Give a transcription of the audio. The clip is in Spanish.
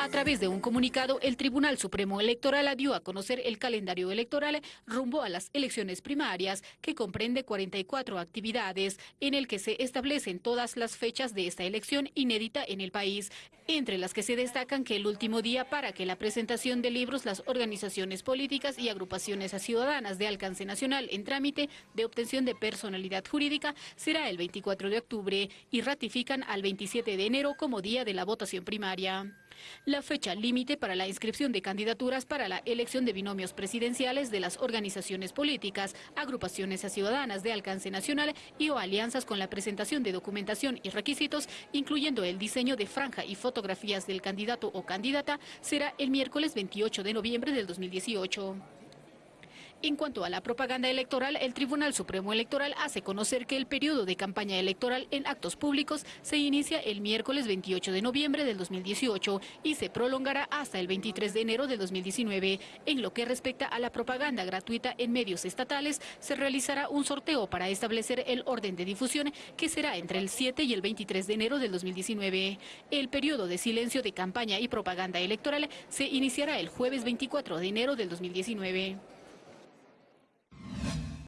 A través de un comunicado, el Tribunal Supremo Electoral dio a conocer el calendario electoral rumbo a las elecciones primarias, que comprende 44 actividades, en el que se establecen todas las fechas de esta elección inédita en el país, entre las que se destacan que el último día para que la presentación de libros las organizaciones políticas y agrupaciones ciudadanas de alcance nacional en trámite de obtención de personalidad jurídica será el 24 de octubre y ratifican al 27 de enero como día de la votación primaria. La fecha límite para la inscripción de candidaturas para la elección de binomios presidenciales de las organizaciones políticas, agrupaciones ciudadanas de alcance nacional y o alianzas con la presentación de documentación y requisitos, incluyendo el diseño de franja y fotografías del candidato o candidata, será el miércoles 28 de noviembre del 2018. En cuanto a la propaganda electoral, el Tribunal Supremo Electoral hace conocer que el periodo de campaña electoral en actos públicos se inicia el miércoles 28 de noviembre del 2018 y se prolongará hasta el 23 de enero del 2019. En lo que respecta a la propaganda gratuita en medios estatales, se realizará un sorteo para establecer el orden de difusión que será entre el 7 y el 23 de enero del 2019. El periodo de silencio de campaña y propaganda electoral se iniciará el jueves 24 de enero del 2019.